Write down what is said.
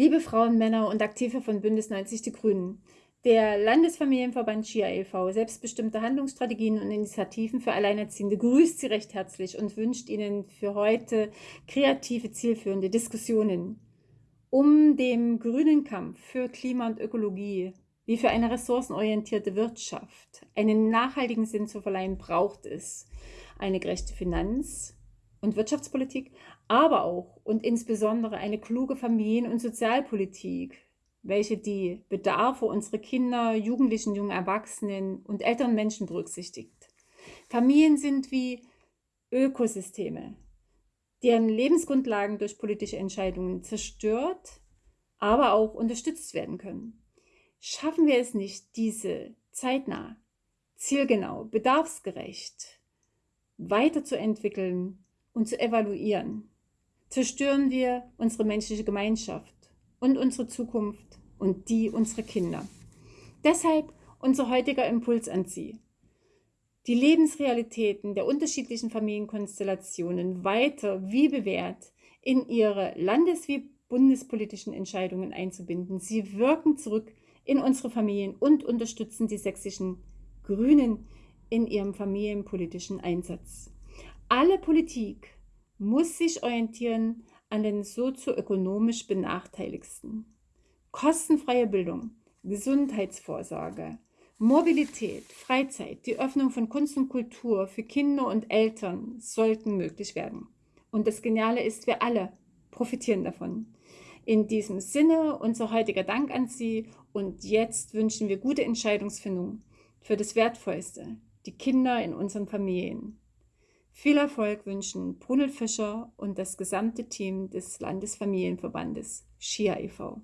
Liebe Frauen, Männer und Aktive von Bündnis 90 Die Grünen, der Landesfamilienverband SCHIA e.V., selbstbestimmte Handlungsstrategien und Initiativen für Alleinerziehende, grüßt Sie recht herzlich und wünscht Ihnen für heute kreative, zielführende Diskussionen um dem grünen Kampf für Klima und Ökologie wie für eine ressourcenorientierte Wirtschaft einen nachhaltigen Sinn zu verleihen, braucht es eine gerechte Finanz- und Wirtschaftspolitik, aber auch und insbesondere eine kluge Familien- und Sozialpolitik, welche die Bedarfe unserer Kinder, Jugendlichen, jungen Erwachsenen und älteren Menschen berücksichtigt. Familien sind wie Ökosysteme, deren Lebensgrundlagen durch politische Entscheidungen zerstört, aber auch unterstützt werden können. Schaffen wir es nicht, diese zeitnah, zielgenau, bedarfsgerecht weiterzuentwickeln und zu evaluieren, zerstören wir unsere menschliche Gemeinschaft und unsere Zukunft und die unserer Kinder. Deshalb unser heutiger Impuls an Sie. Die Lebensrealitäten der unterschiedlichen Familienkonstellationen weiter wie bewährt in Ihre landes- wie bundespolitischen Entscheidungen einzubinden. Sie wirken zurück in unsere Familien und unterstützen die sächsischen Grünen in ihrem familienpolitischen Einsatz. Alle Politik muss sich orientieren an den sozioökonomisch Benachteiligsten. Kostenfreie Bildung, Gesundheitsvorsorge, Mobilität, Freizeit, die Öffnung von Kunst und Kultur für Kinder und Eltern sollten möglich werden. Und das Geniale ist, wir alle profitieren davon. In diesem Sinne unser heutiger Dank an Sie und jetzt wünschen wir gute Entscheidungsfindung für das Wertvollste, die Kinder in unseren Familien. Viel Erfolg wünschen Brunel Fischer und das gesamte Team des Landesfamilienverbandes SCHIA e.V.